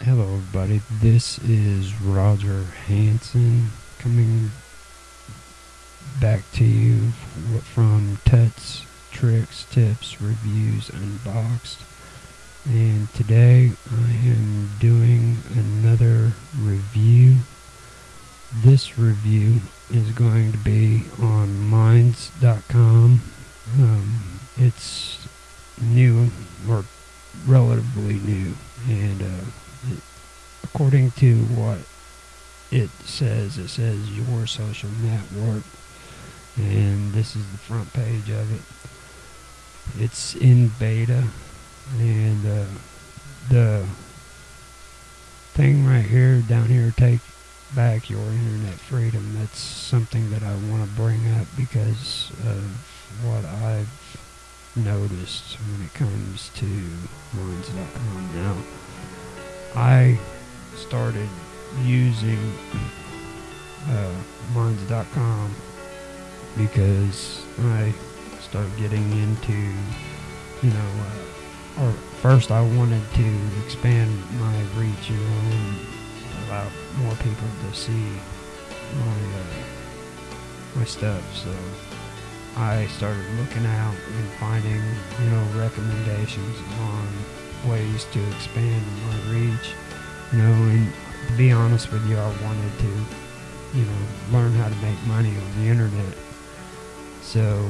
Hello, everybody. This is Roger Hanson coming back to you from Tuts, Tricks, Tips, Reviews, Unboxed. And today I am doing another review. This review is going to be on Minds.com. Um, it's new or relatively new, and uh, it, according to what it it says your social network, and this is the front page of it. It's in beta, and uh, the thing right here, down here, take back your internet freedom. That's something that I want to bring up because of what I've noticed when it comes to Minds.com. Now, I started using uh, Minds.com because I started getting into, you know, uh, or first I wanted to expand my reach, you know, and allow more people to see my uh, my stuff. So I started looking out and finding, you know, recommendations on ways to expand my reach. You know, and to be honest with you, I wanted to, you know, learn how to make money on the internet. So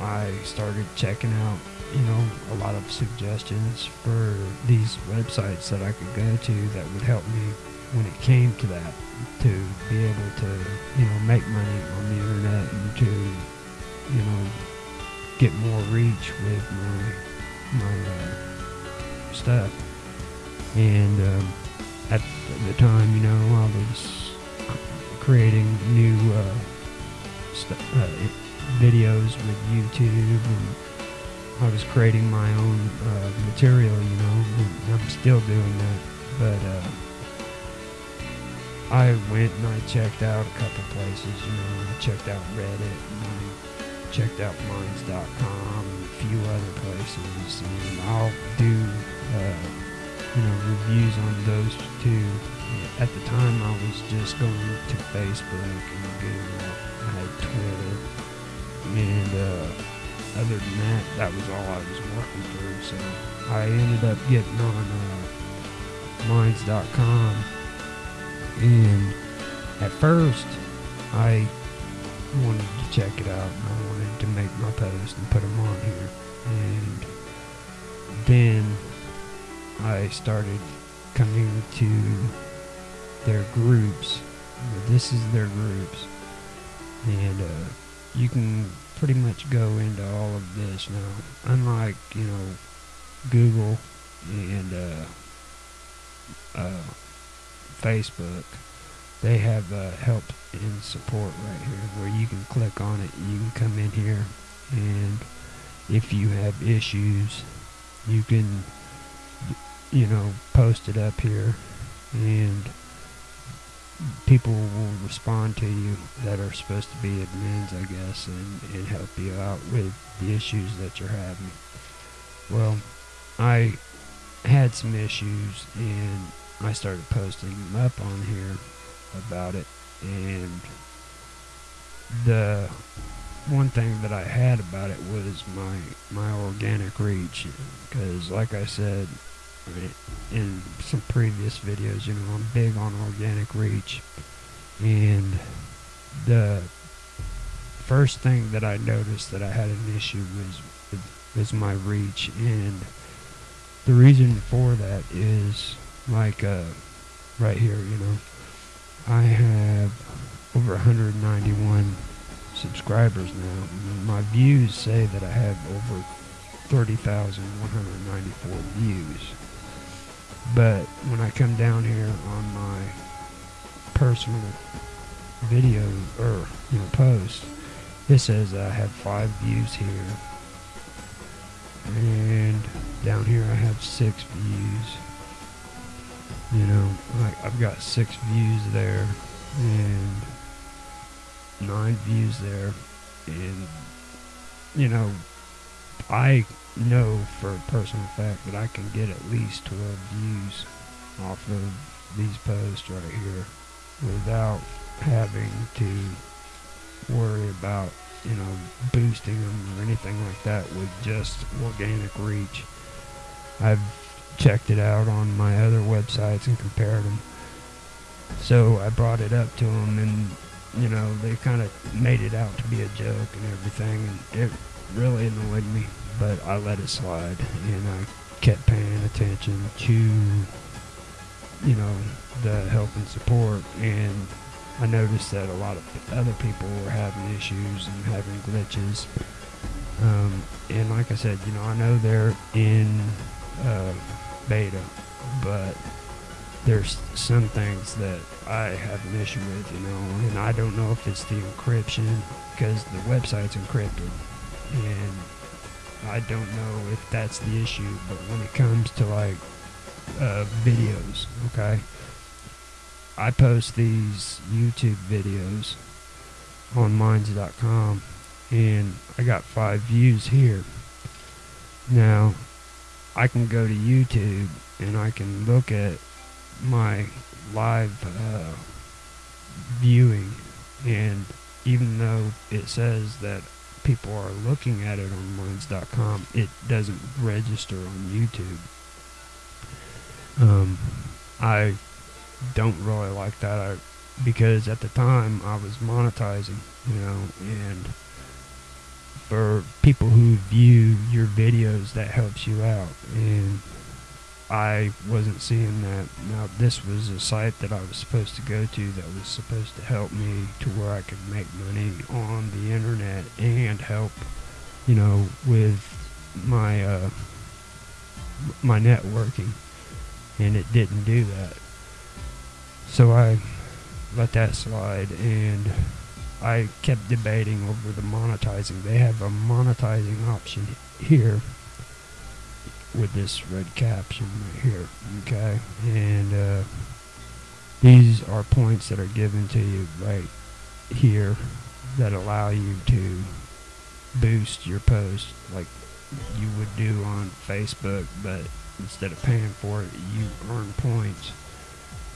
I started checking out, you know, a lot of suggestions for these websites that I could go to that would help me when it came to that to be able to, you know, make money on the internet and to, you know, get more reach with my my uh, stuff. And um, at the time, you know, I was creating new uh, st- uh, videos with YouTube, and I was creating my own uh, material. You know, I'm still doing that, but. Uh, I went and I checked out a couple places, you know, I checked out Reddit and I checked out Minds.com and a few other places, and I'll do, uh, you know, reviews on those too. At the time, I was just going to Facebook and I had Twitter, and uh, other than that, that was all I was working through. So I ended up getting on uh, Minds.com and at first, I wanted to check it out and I wanted to make my post and put them on here. And then I started coming to their groups. This is their groups. And uh, you can pretty much go into all of this now. Unlike, you know, Google and uh, uh, Facebook, they have uh, help and support right here where you can click on it. You can come in here, and if you have issues, you can, you know, post it up here, and people will respond to you that are supposed to be admins, I guess, and, and help you out with the issues that you're having. Well, I had some issues, and I started posting them up on here about it and the one thing that I had about it was my my organic reach because like I said in some previous videos you know I'm big on organic reach and the first thing that I noticed that I had an issue was was my reach and the reason for that is like uh, right here, you know, I have over 191 subscribers now. My views say that I have over 30,194 views. But when I come down here on my personal video or you know post, it says I have five views here, and down here I have six views. You know, like I've got six views there and nine views there, and you know, I know for a personal fact that I can get at least 12 views off of these posts right here without having to worry about you know boosting them or anything like that with just organic reach. I've checked it out on my other websites and compared them. So I brought it up to them and you know they kind of made it out to be a joke and everything and it really annoyed me but I let it slide and I kept paying attention to you know the help and support and I noticed that a lot of other people were having issues and having glitches. Um, and like I said you know I know they're in uh, beta but there's some things that I have an issue with you know and I don't know if it's the encryption because the website's encrypted and I don't know if that's the issue, but when it comes to like uh, videos, okay, I post these YouTube videos on Minds.com and I got five views here. Now, I can go to YouTube and I can look at my live uh, viewing, and even though it says that people are looking at it on Minds.com, it doesn't register on YouTube. Um, I don't really like that I, because at the time I was monetizing, you know, and for people who view your videos, that helps you out. And I wasn't seeing that. Now, this was a site that I was supposed to go to that was supposed to help me to where I could make money on the internet and help, you know, with my uh, my networking, and it didn't do that. So I let that slide, and I kept debating over the monetizing. They have a monetizing option here with this red caption right here. Okay, and uh, these are points that are given to you right here that allow you to boost your post like you would do on Facebook, but instead of paying for it, you earn points,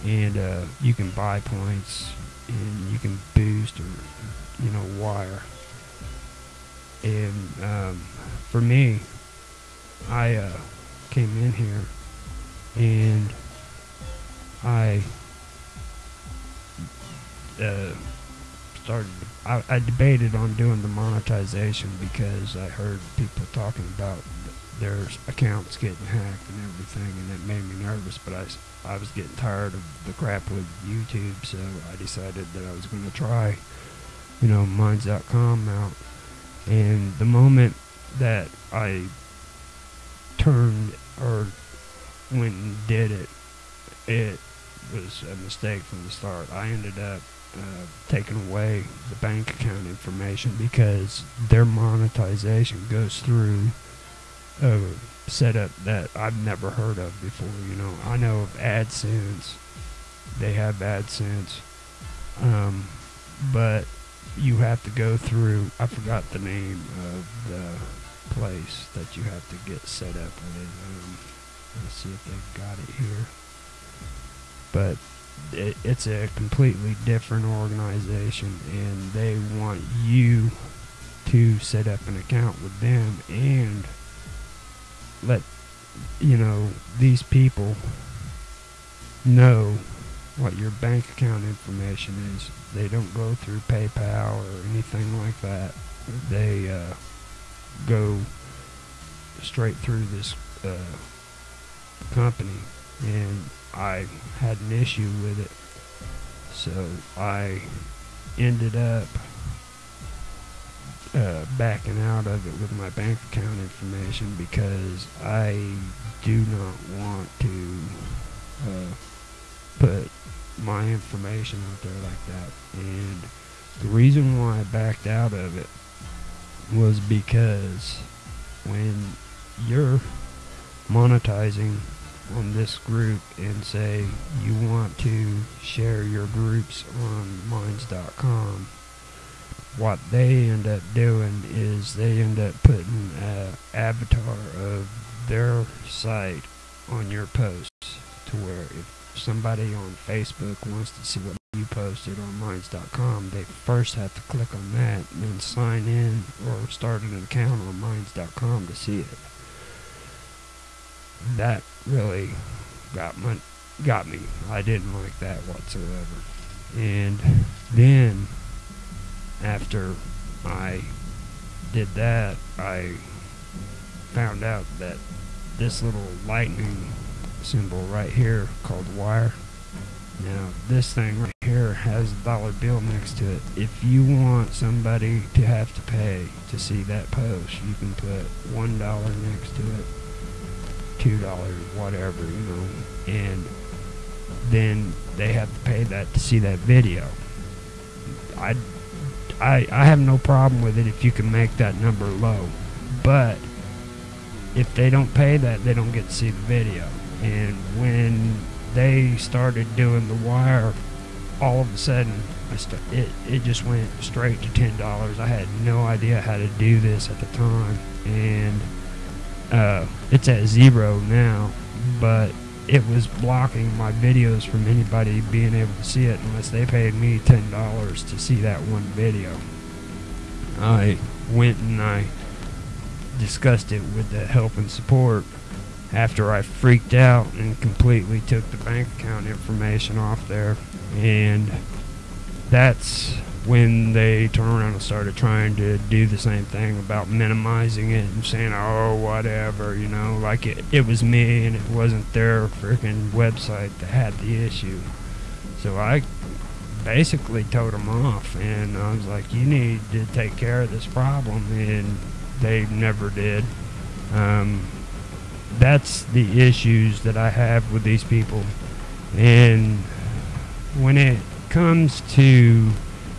and uh, you can buy points, and you can boost or you know wire. And um, for me, I uh, came in here and I uh, started. I, I, debated on doing the monetization because I heard people talking about their accounts getting hacked and everything, and it made me nervous. But I, I was getting tired of the crap with YouTube, so I decided that I was going to try, you know, Minds.com out. And the moment that I turned or went and did it, it was a mistake from the start. I ended up uh, taking away the bank account information because their monetization goes through a setup that I've never heard of before. You know, I know of AdSense, they have AdSense, um, but you have to go through. I forgot the name of the place that you have to get set up with. Um, let's see if they've got it here. But it, it's a completely different organization, and they want you to set up an account with them and let you know these people know what your bank account information is. They don't go through PayPal or anything like that. They uh, go straight through this uh, company, and I had an issue with it. So I ended up uh, backing out of it with my bank account information because I do not want to uh, put my information out there like that. And the reason why I backed out of it was because when you're monetizing on this group and say you want to share your groups on minds.com what they end up doing is they end up putting an avatar of their site on your posts to where if somebody on Facebook wants to see what you posted on Minds.com, they first have to click on that and then sign in or start an account on Minds.com to see it. That really got my got me. I didn't like that whatsoever. And then after I did that, I found out that this little lightning symbol right here called wire. Now, this thing right here has a dollar bill next to it. If you want somebody to have to pay to see that post, you can put one dollar next to it, two dollars, whatever, you know, and then they have to pay that to see that video. I, I, I have no problem with it if you can make that number low, but if they don't pay that, they don't get to see the video. And when they started doing the wire, all of a sudden, st- it it just went straight to ten dollars. I had no idea how to do this at the time, and uh, it's at zero now. But it was blocking my videos from anybody being able to see it unless they paid me ten dollars to see that one video. I went and I discussed it with the help and support after I freaked out and completely took the bank account information off there. And that's when they turned around and started trying to do the same thing about minimizing it and saying, oh, whatever, you know, like it, it was me and it wasn't their freaking website that had the issue. So I basically told them off and I was like, you need to take care of this problem. And they never did. Um, that's the issues that I have with these people. And when it comes to,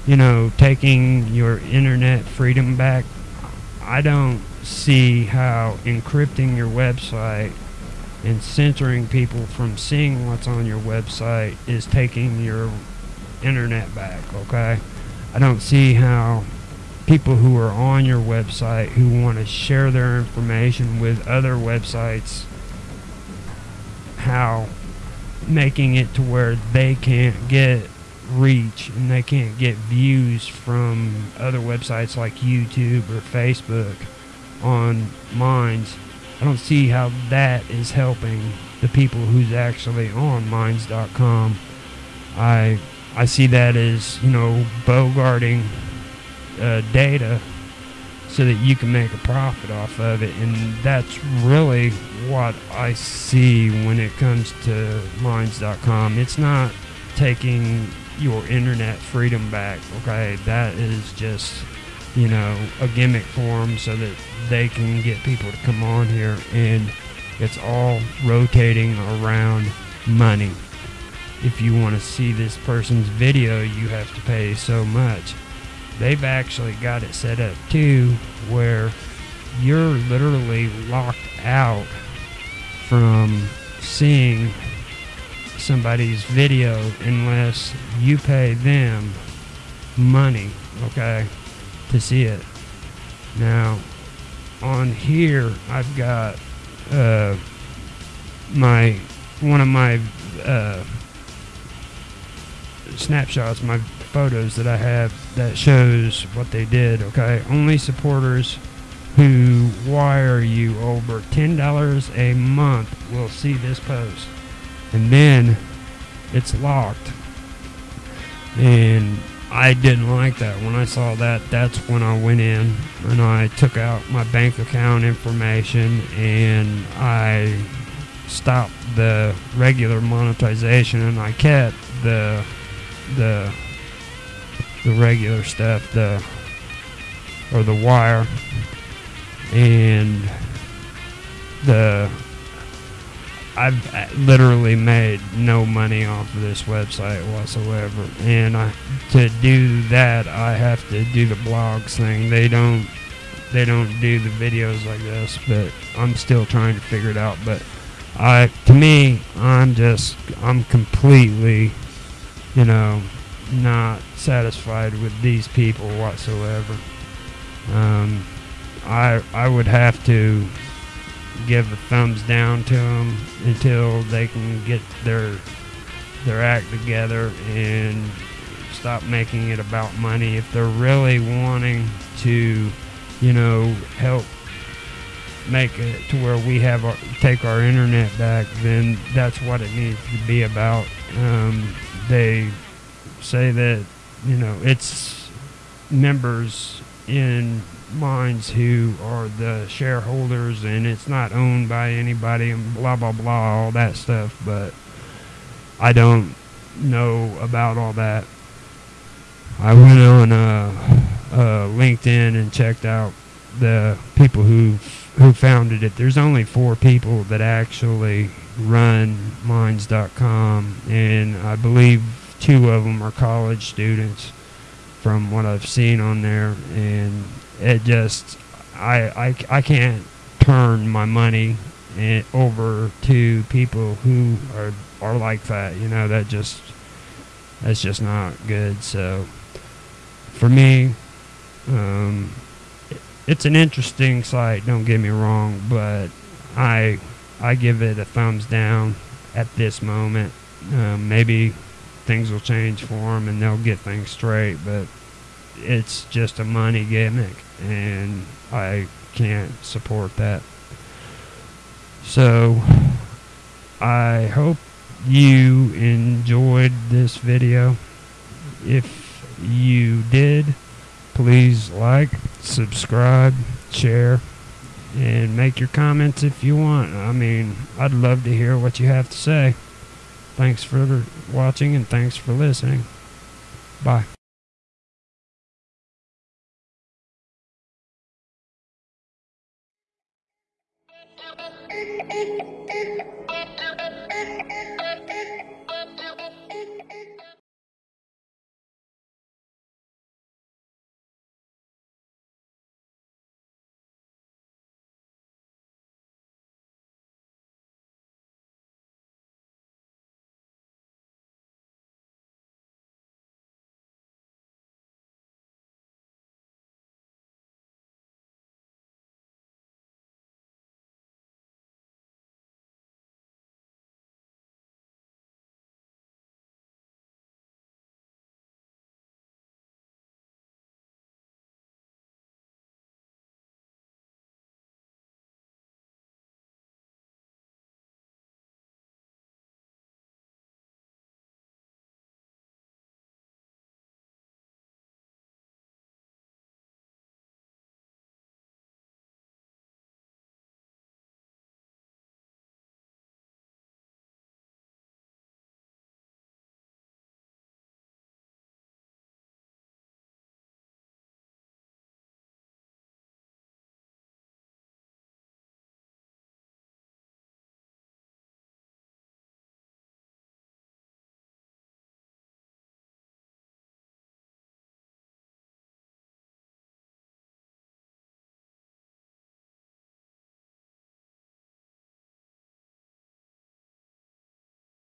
you know, taking your internet freedom back, I don't see how encrypting your website and censoring people from seeing what's on your website is taking your internet back, okay? I don't see how people who are on your website who want to share their information with other websites how making it to where they can't get reach and they can't get views from other websites like YouTube or Facebook on Minds. I don't see how that is helping the people who's actually on Minds.com. I I see that as you know bogarting uh, data so that you can make a profit off of it. And that's really what I see when it comes to Minds.com. It's not taking your internet freedom back, okay? That is just, you know, a gimmick for them so that they can get people to come on here. And it's all rotating around money. If you want to see this person's video, you have to pay so much they've actually got it set up too where you're literally locked out from seeing somebody's video unless you pay them money, okay, to see it. Now, on here, I've got uh, my one of my uh, snapshots, my photos that I have that shows what they did, okay? Only supporters who wire you over $10 a month will see this post. And then it's locked. And I didn't like that. When I saw that, that's when I went in and I took out my bank account information and I stopped the regular monetization and I kept the the the regular stuff, the or the wire, and the I've uh, literally made no money off of this website whatsoever, and I to do that I have to do the blogs thing. They don't they don't do the videos like this, but I'm still trying to figure it out. But I to me I'm just I'm completely you know not satisfied with these people whatsoever. Um, I I would have to give a thumbs down to them until they can get their their act together and stop making it about money. If they're really wanting to, you know, help make it to where we have our, take our internet back, then that's what it needs to be about. Um, they say that you know it's members in Minds who are the shareholders and it's not owned by anybody and blah blah blah all that stuff but I don't know about all that. I went on uh, uh, LinkedIn and checked out the people who who founded it. There's only four people that actually run minds.com and I believe two of them are college students from what I've seen on there and it just I, I, I can't turn my money in, over to people who are are like that. You know that just that's just not good. So for me, um, it's an interesting site. Don't get me wrong, but I I give it a thumbs down at this moment. Um, maybe things will change for them and they'll get things straight, but it's just a money gimmick, and I can't support that. So, I hope you enjoyed this video. If you did, please like, subscribe, share, and make your comments if you want. I mean, I'd love to hear what you have to say. Thanks for watching and thanks for listening. Bye.